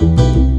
you